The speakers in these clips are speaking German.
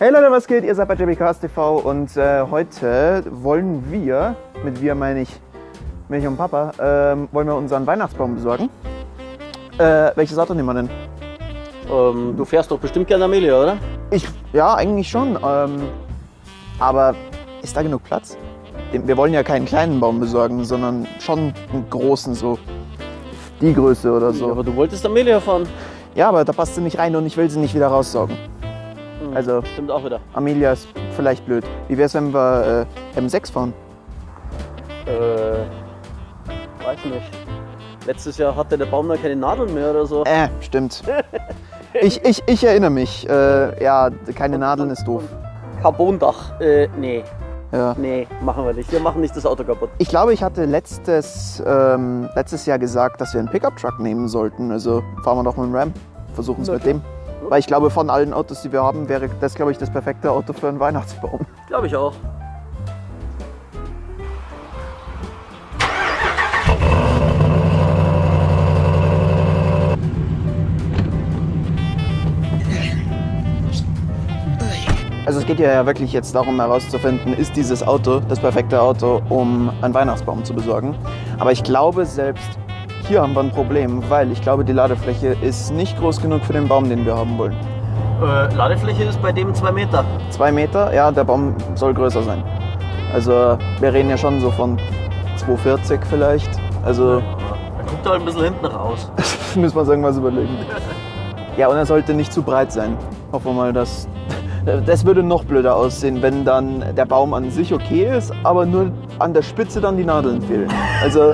Hey Leute, was geht? Ihr seid bei JBCast TV und äh, heute wollen wir, mit wir meine ich mich und Papa, ähm, wollen wir unseren Weihnachtsbaum besorgen. Äh, welches Auto nehmen wir denn? Ähm, du fährst doch bestimmt gerne Amelia, oder? Ich, ja, eigentlich schon. Ähm, aber ist da genug Platz? Wir wollen ja keinen kleinen Baum besorgen, sondern schon einen großen, so die Größe oder so. Aber du wolltest Amelia fahren. Ja, aber da passt sie nicht rein und ich will sie nicht wieder raussaugen. Hm, Also Stimmt auch wieder. Amelia ist vielleicht blöd. Wie wär's, wenn wir äh, M6 fahren? Äh, weiß nicht. Letztes Jahr hatte der Baum da keine Nadeln mehr oder so. Äh, stimmt. Ich, ich, ich erinnere mich. Äh, ja, keine Nadeln ist doof. Carbondach. Äh, nee. Ja. Nee, machen wir nicht. Wir machen nicht das Auto kaputt. Ich glaube, ich hatte letztes, ähm, letztes Jahr gesagt, dass wir einen Pickup-Truck nehmen sollten. Also fahren wir doch mit dem Ram. Versuchen es Na mit dem. Weil ich glaube, von allen Autos, die wir haben, wäre das, glaube ich, das perfekte Auto für einen Weihnachtsbaum. Glaube ich auch. Also es geht ja wirklich jetzt darum herauszufinden, ist dieses Auto das perfekte Auto, um einen Weihnachtsbaum zu besorgen. Aber ich glaube selbst hier haben wir ein Problem, weil ich glaube, die Ladefläche ist nicht groß genug für den Baum, den wir haben wollen. Äh, Ladefläche ist bei dem 2 Meter. Zwei Meter, ja, der Baum soll größer sein. Also wir reden ja schon so von 240 vielleicht. Also Da guckt er halt ein bisschen hinten raus. müssen wir uns irgendwas überlegen. Ja, und er sollte nicht zu breit sein. Hoffen wir mal, dass. Das würde noch blöder aussehen, wenn dann der Baum an sich okay ist, aber nur an der Spitze dann die Nadeln fehlen. Also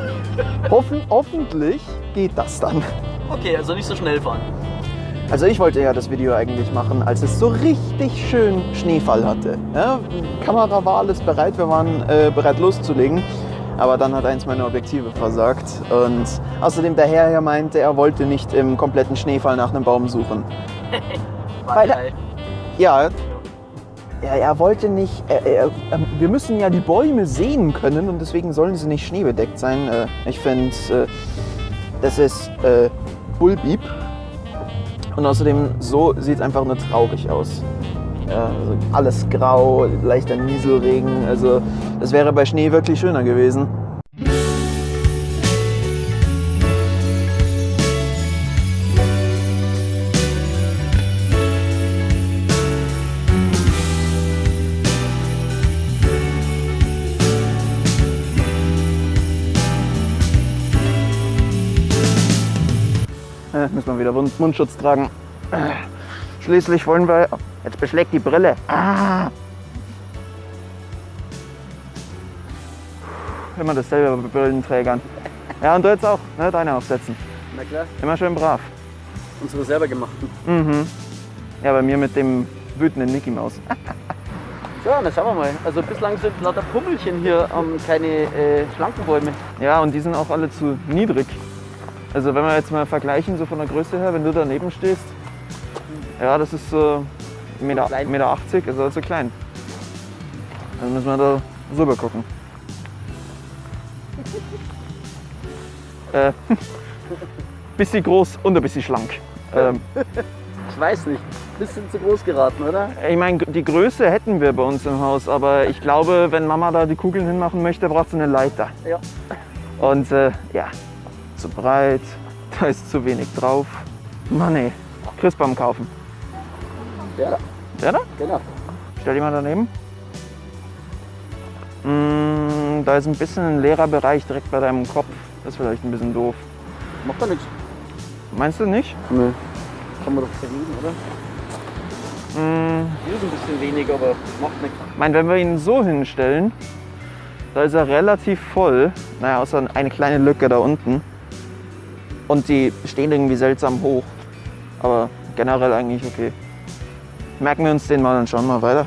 hoffen, hoffentlich geht das dann. Okay, also nicht so schnell fahren. Also ich wollte ja das Video eigentlich machen, als es so richtig schön Schneefall hatte. Ja, Kamera war alles bereit, wir waren äh, bereit loszulegen. Aber dann hat eins meiner Objektive versagt. Und außerdem der Herr hier meinte, er wollte nicht im kompletten Schneefall nach einem Baum suchen. War Weil- geil. Ja, er, er wollte nicht. Er, er, wir müssen ja die Bäume sehen können und deswegen sollen sie nicht schneebedeckt sein. Äh, ich finde, äh, das ist äh, Bullbeep. Und außerdem, so sieht es einfach nur traurig aus. Ja, also alles grau, leichter Nieselregen. Also, das wäre bei Schnee wirklich schöner gewesen. Äh, müssen wir wieder Mund Mundschutz tragen. Äh, Schließlich wollen wir. Jetzt beschlägt die Brille. Ah. Immer dasselbe bei Brillenträgern. Ja, und du jetzt auch, ne? Deine aufsetzen. Na klar, Immer schön brav. unsere selber gemachten. Mhm. Ja, bei mir mit dem wütenden Mickey Maus. So, dann schauen wir mal. Also bislang sind lauter Pummelchen hier, ähm, keine äh, schlanken Bäume. Ja, und die sind auch alle zu niedrig. Also wenn wir jetzt mal vergleichen, so von der Größe her, wenn du daneben stehst, ja, das ist so 1,80 Meter. Meter 80, also zu klein. Dann müssen wir da rüber gucken. äh, bisschen groß und ein bisschen schlank. Ähm, Ich weiß nicht. Bisschen zu groß geraten, oder? ich meine, die Größe hätten wir bei uns im Haus, aber ich glaube, wenn Mama da die Kugeln hinmachen möchte, braucht sie eine Leiter. Ja. Und äh, ja, zu breit, da ist zu wenig drauf. Mann ey, Christbaum kaufen. Ja, Der da? genau. Stell die mal daneben. Mm, da ist ein bisschen ein leerer Bereich direkt bei deinem Kopf. Das ist vielleicht ein bisschen doof. Macht doch nichts. Meinst du nicht? Nee. Kann man doch verlieben, oder? Mm, Hier ist ein bisschen wenig, aber macht nichts. ich meine, wenn wir ihn so hinstellen, da ist er relativ voll. Naja, außer eine kleine Lücke da unten. Und die stehen irgendwie seltsam hoch. Aber generell eigentlich okay. Merken wir uns den mal und schauen mal weiter.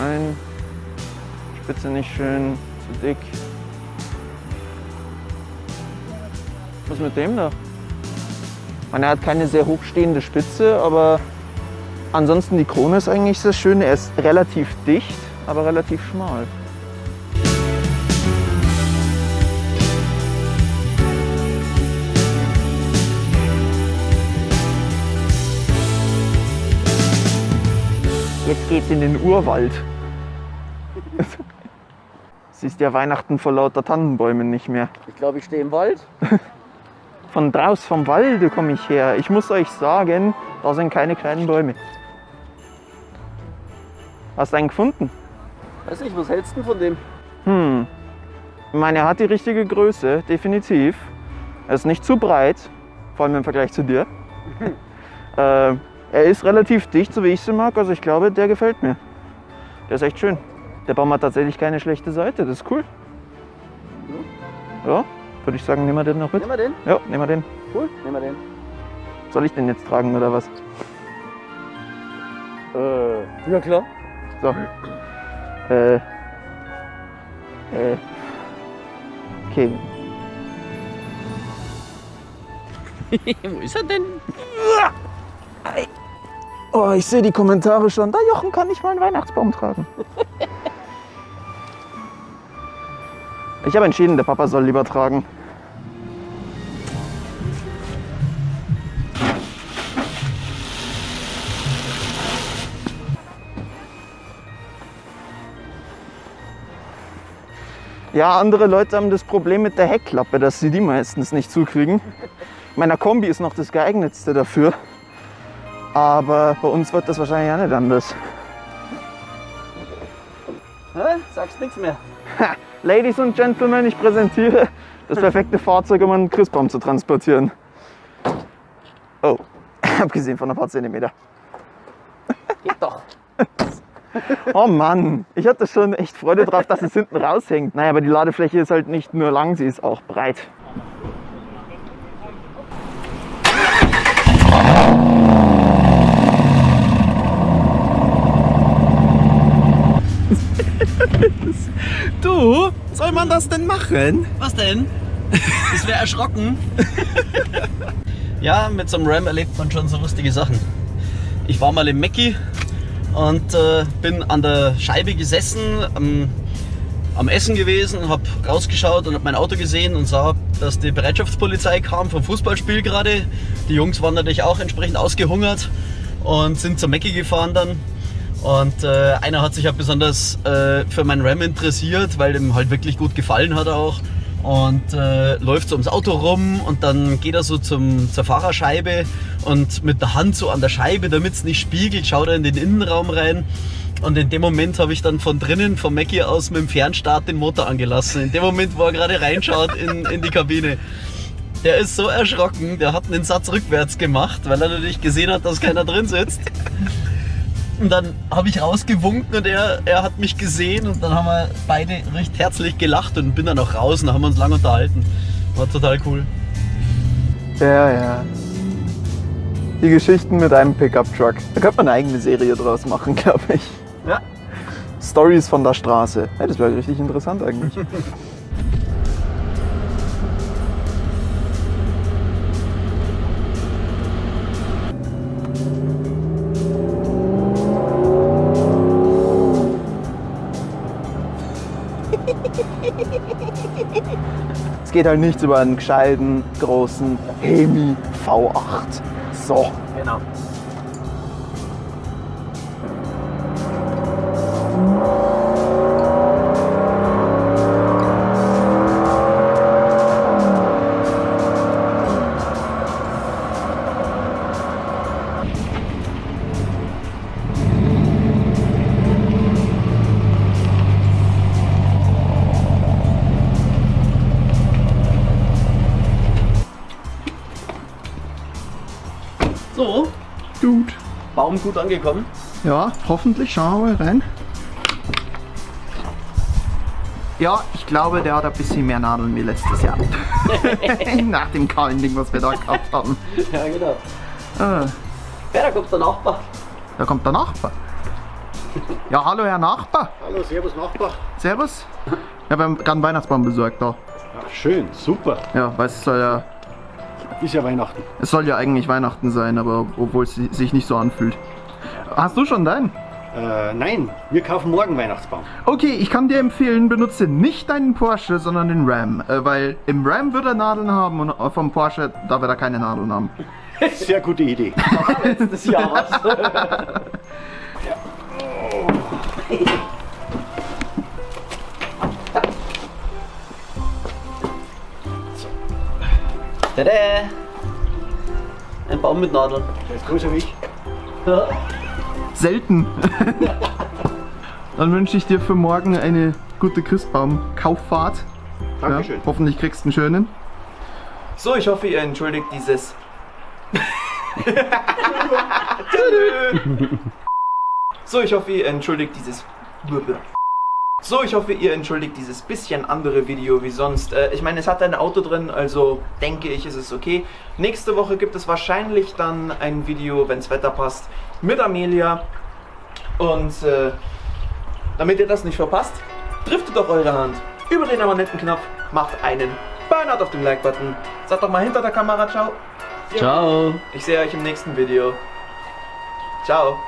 Nein, Spitze nicht schön, zu dick. Mit dem da? Man, er hat keine sehr hochstehende Spitze, aber Ansonsten die Krone ist eigentlich sehr schön. Er ist relativ dicht, aber relativ schmal. Jetzt geht's in den Urwald. Siehst ja Weihnachten vor lauter Tannenbäumen nicht mehr. Ich glaube, ich stehe im Wald. Von draus vom Walde komme ich her. Ich muss euch sagen, da sind keine kleinen Bäume. Hast du einen gefunden? Weiß nicht, was hältst du von dem? Hm. Ich meine, er hat die richtige Größe, definitiv. Er ist nicht zu breit, vor allem im Vergleich zu dir. äh, er ist relativ dicht, so wie ich sie mag. Also ich glaube, der gefällt mir. Der ist echt schön. Der Baum hat tatsächlich keine schlechte Seite. Das ist cool. Ja, würde ich sagen, nehmen wir den noch mit. Nehmen wir den? Ja, nehmen wir den. Cool, nehmen wir den. Soll ich den jetzt tragen oder was? Äh, ja klar. So. Äh. Äh. Okay. Wo ist er denn? Oh, ich sehe die Kommentare schon. Da Jochen kann nicht mal einen Weihnachtsbaum tragen. Ich habe entschieden, der Papa soll lieber tragen. Ja, andere Leute haben das Problem mit der Heckklappe, dass sie die meistens nicht zukriegen. Meiner Kombi ist noch das geeignetste dafür. Aber bei uns wird das wahrscheinlich auch nicht anders. Hä? Sagst nichts mehr. Ha, Ladies und Gentlemen, ich präsentiere das perfekte Fahrzeug, um einen Christbaum zu transportieren. Oh, abgesehen von ein paar Zentimeter. Geht doch. Oh Mann, ich hatte schon echt Freude drauf, dass es hinten raushängt. Naja, aber die Ladefläche ist halt nicht nur lang, sie ist auch breit. Du, soll man das denn machen? Was denn? Das wäre erschrocken. ja, mit so einem Ram erlebt man schon so lustige Sachen. Ich war mal im Mackie und äh, bin an der Scheibe gesessen, am, am Essen gewesen, habe rausgeschaut und habe mein Auto gesehen und sah, dass die Bereitschaftspolizei kam vom Fußballspiel gerade. Die Jungs waren natürlich auch entsprechend ausgehungert und sind zum Mackie gefahren dann. Und äh, einer hat sich ja besonders äh, für meinen Ram interessiert, weil dem halt wirklich gut gefallen hat auch. Und äh, läuft so ums Auto rum und dann geht er so zum, zur Fahrerscheibe und mit der Hand so an der Scheibe, damit es nicht spiegelt, schaut er in den Innenraum rein. Und in dem Moment habe ich dann von drinnen, vom Mackie aus, mit dem Fernstart den Motor angelassen. In dem Moment, wo er gerade reinschaut in, in die Kabine. Der ist so erschrocken, der hat einen Satz rückwärts gemacht, weil er natürlich gesehen hat, dass keiner drin sitzt. Und dann habe ich rausgewunken und er, er hat mich gesehen und dann haben wir beide recht herzlich gelacht und bin dann auch raus und haben uns lange unterhalten. War total cool. Ja, ja. Die Geschichten mit einem Pickup-Truck. Da könnte man eine eigene Serie draus machen, glaube ich. Ja. Stories von der Straße. Ja, das wäre richtig interessant eigentlich. Es geht halt nichts über einen gescheiten, großen Hemi V8. So. Genau. So, Dude. Baum gut angekommen. Ja, hoffentlich. Schauen wir mal rein. Ja, ich glaube, der hat ein bisschen mehr Nadeln wie letztes Jahr. Nach dem kahlen Ding, was wir da gehabt haben. Ja, genau. Ah, Ja, da kommt der Nachbar. da kommt der Nachbar. Ja, hallo Herr Nachbar. Hallo, servus Nachbar. Servus. Ich habe gerade einen Weihnachtsbaum besorgt da. Ja, schön, super. Ja, weil es soll ja, Ist ja Weihnachten. es soll ja eigentlich Weihnachten sein, aber obwohl es sich nicht so anfühlt. Hast du schon deinen? Äh, nein, wir kaufen morgen Weihnachtsbaum. Okay, ich kann dir empfehlen, benutze nicht deinen Porsche, sondern den Ram. Äh, weil im Ram wird er Nadeln haben und vom Porsche, da wird er keine Nadeln haben. Sehr gute Idee. Letztes Jahr was. Tada! Ein Baum mit Nadeln. Der ist größer wie ich. Ja. Selten. Dann wünsche ich dir für morgen eine gute Christbaum-Kauffahrt. Dankeschön. Ja, hoffentlich kriegst du einen schönen. So, ich hoffe, ihr entschuldigt dieses. so, ich hoffe, ihr entschuldigt dieses. So, ich hoffe, ihr entschuldigt dieses bisschen andere Video wie sonst. Äh, ich meine, es hat ein Auto drin, also denke ich, ist es okay. Nächste Woche gibt es wahrscheinlich dann ein Video, wenn's Wetter passt, mit Amelia. Und äh, damit ihr das nicht verpasst, driftet doch eure Hand über den Abonnentenknopf, macht einen Burnout auf dem Like-Button. Sagt doch mal hinter der Kamera Ciao. Ciao. Ich sehe euch im nächsten Video. Ciao.